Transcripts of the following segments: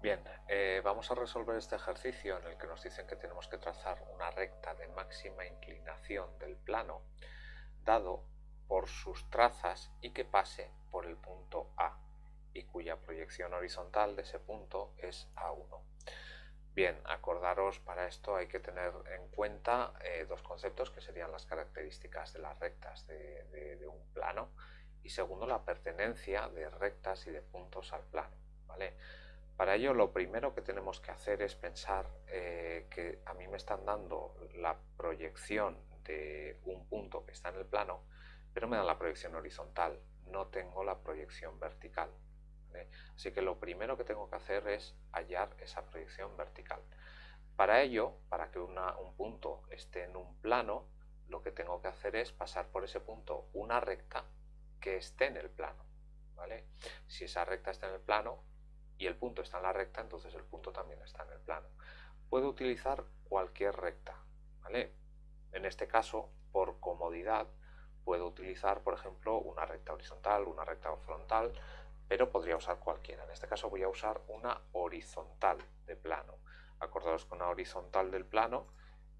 Bien, eh, vamos a resolver este ejercicio en el que nos dicen que tenemos que trazar una recta de máxima inclinación del plano dado por sus trazas y que pase por el punto A y cuya proyección horizontal de ese punto es A1. Bien, acordaros para esto hay que tener en cuenta eh, dos conceptos que serían las características de las rectas de, un plano y segundo la pertenencia de rectas y de puntos al plano. ¿vale? Para ello lo primero que tenemos que hacer es pensar eh, que a mí me están dando la proyección de un punto que está en el plano, pero me dan la proyección horizontal, no tengo la proyección vertical. Así que lo primero que tengo que hacer es hallar esa proyección vertical. Para ello, para que un punto esté en un plano, lo que tengo que hacer es pasar por ese punto una recta que esté en el plano. ¿vale? Si esa recta está en el plano, y el punto está en la recta, entonces el punto también está en el plano. Puedo utilizar cualquier recta, ¿vale? En este caso, por comodidad, puedo utilizar, por ejemplo, una recta horizontal, una recta frontal, pero podría usar cualquiera. En este caso voy a usar una horizontal de plano. Acordaos con una horizontal del plano,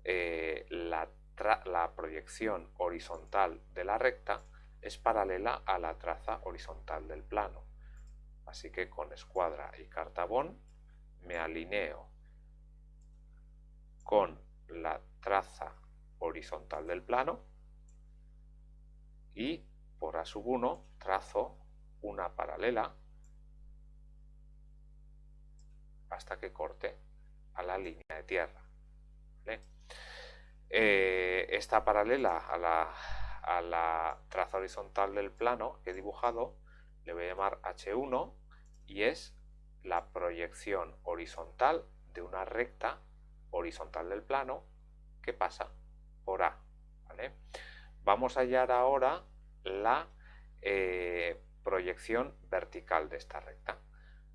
eh, la proyección horizontal de la recta es paralela a la traza horizontal del plano. Así que con escuadra y cartabón me alineo con la traza horizontal del plano y por A sub 1 trazo una paralela hasta que corte a la línea de tierra. Eh, esta paralela a la, a la traza horizontal del plano que he dibujado le voy a llamar H1 y es la proyección horizontal de una recta horizontal del plano que pasa por A. Vamos a hallar ahora la eh, proyección vertical de esta recta.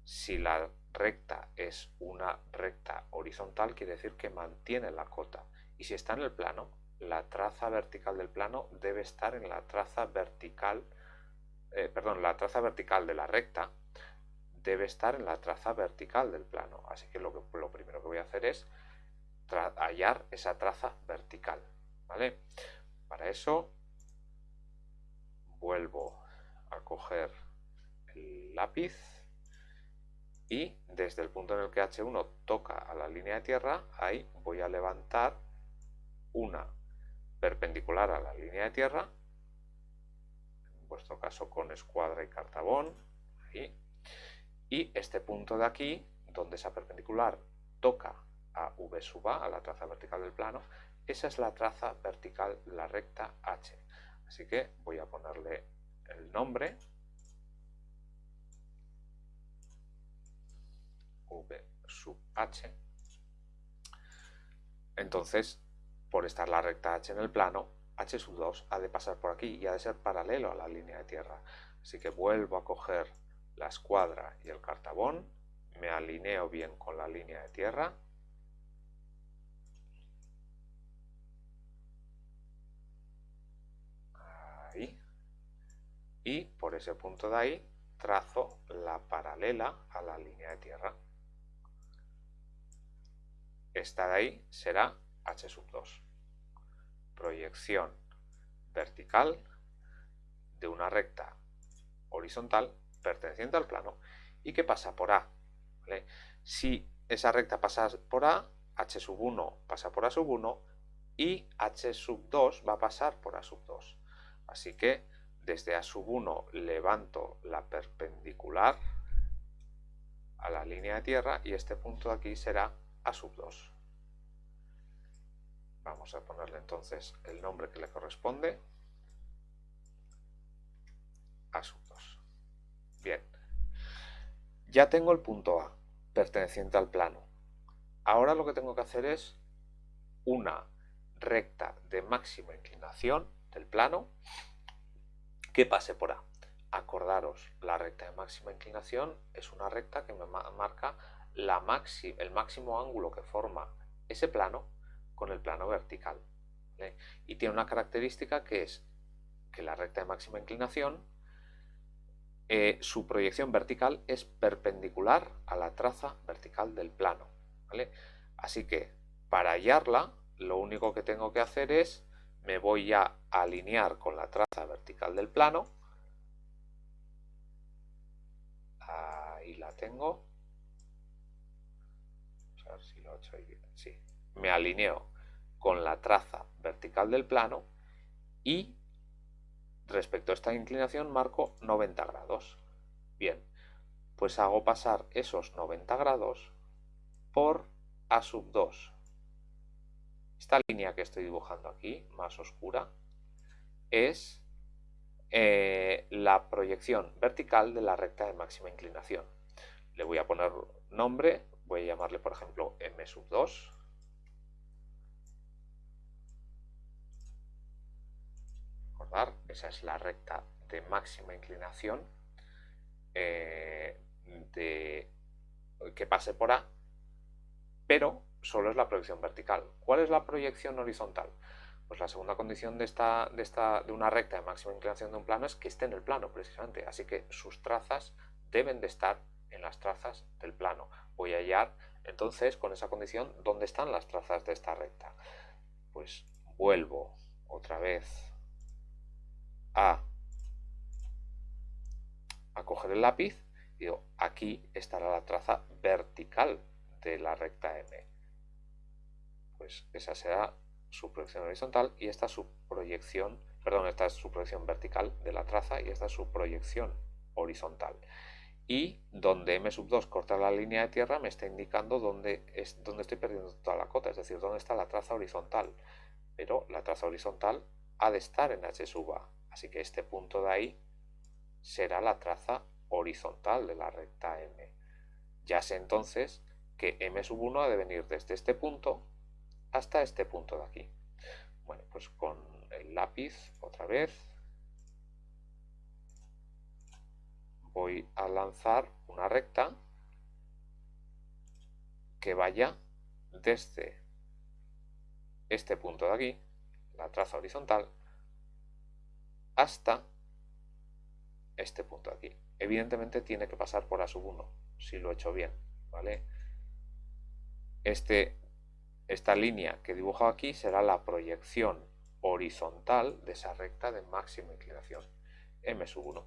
Si la recta es una recta horizontal, quiere decir que mantiene la cota. Y si está en el plano, la traza vertical del plano debe estar en la traza vertical eh, perdón, la traza vertical de la recta debe estar en la traza vertical del plano. Así que lo, que, lo primero que voy a hacer es hallar esa traza vertical. ¿vale? Para eso vuelvo a coger el lápiz y desde el punto en el que H1 toca a la línea de tierra, ahí voy a levantar una perpendicular a la línea de tierra vuestro caso con escuadra y cartabón, y este punto de aquí, donde esa perpendicular toca a V sub A, a la traza vertical del plano, esa es la traza vertical, la recta H. Así que voy a ponerle el nombre, V sub H. Entonces, por estar la recta H en el plano, h sub 2 ha de pasar por aquí y ha de ser paralelo a la línea de tierra. Así que vuelvo a coger la escuadra y el cartabón, me alineo bien con la línea de tierra, ahí, y por ese punto de ahí trazo la paralela a la línea de tierra. Esta de ahí será h sub 2 proyección vertical de una recta horizontal perteneciente al plano y que pasa por A. Si esa recta pasa por A, H sub 1 pasa por A sub 1 y H sub 2 va a pasar por A sub 2. Así que desde A sub 1 levanto la perpendicular a la línea de tierra y este punto de aquí será A sub 2. Vamos a ponerle entonces el nombre que le corresponde. Asuntos. Bien. Ya tengo el punto A, perteneciente al plano. Ahora lo que tengo que hacer es una recta de máxima inclinación del plano que pase por A. Acordaros, la recta de máxima inclinación es una recta que me marca el máximo ángulo que forma ese plano con el plano vertical. Y tiene una característica que es que la recta de máxima inclinación eh, su proyección vertical es perpendicular a la traza vertical del plano. Así que para hallarla, lo único que tengo que hacer es, me voy a alinear con la traza vertical del plano. Ahí la tengo. A ver si lo he hecho bien. Me alineo con la traza vertical del plano y respecto a esta inclinación marco 90 grados. Bien, pues hago pasar esos 90 grados por A sub 2. Esta línea que estoy dibujando aquí, más oscura, es eh, la proyección vertical de la recta de máxima inclinación. Le voy a poner nombre, voy a llamarle por ejemplo M sub 2 esa es la recta de máxima inclinación eh, de, que pase por A, pero solo es la proyección vertical. ¿Cuál es la proyección horizontal? Pues la segunda condición de, esta, de, esta, de una recta de máxima inclinación de un plano es que esté en el plano, precisamente. Así que sus trazas deben de estar en las trazas del plano. Voy a hallar, entonces, con esa condición, ¿dónde están las trazas de esta recta? Pues vuelvo otra vez a, coger el lápiz y digo, aquí estará la traza vertical de la recta M. Pues esa será su proyección horizontal y esta es su proyección, perdón, esta es su proyección vertical de la traza y esta es su proyección horizontal. Y donde M sub 2 corta la línea de tierra me está indicando dónde, es, dónde estoy perdiendo toda la cota, es decir, dónde está la traza horizontal. Pero la traza horizontal ha de estar en H sub A. Así que este punto de ahí será la traza horizontal de la recta M. Ya sé entonces que M sub 1 ha de venir desde este punto hasta este punto de aquí. Bueno, pues con el lápiz otra vez voy a lanzar una recta que vaya desde este punto de aquí, la traza horizontal, hasta este punto aquí. Evidentemente tiene que pasar por A sub 1, si lo he hecho bien, ¿vale? Este, esta línea que he dibujado aquí será la proyección horizontal de esa recta de máxima inclinación, M sub 1.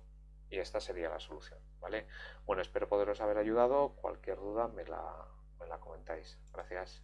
Y esta sería la solución, ¿vale? Bueno, espero poderos haber ayudado. Cualquier duda me la, me la comentáis. Gracias.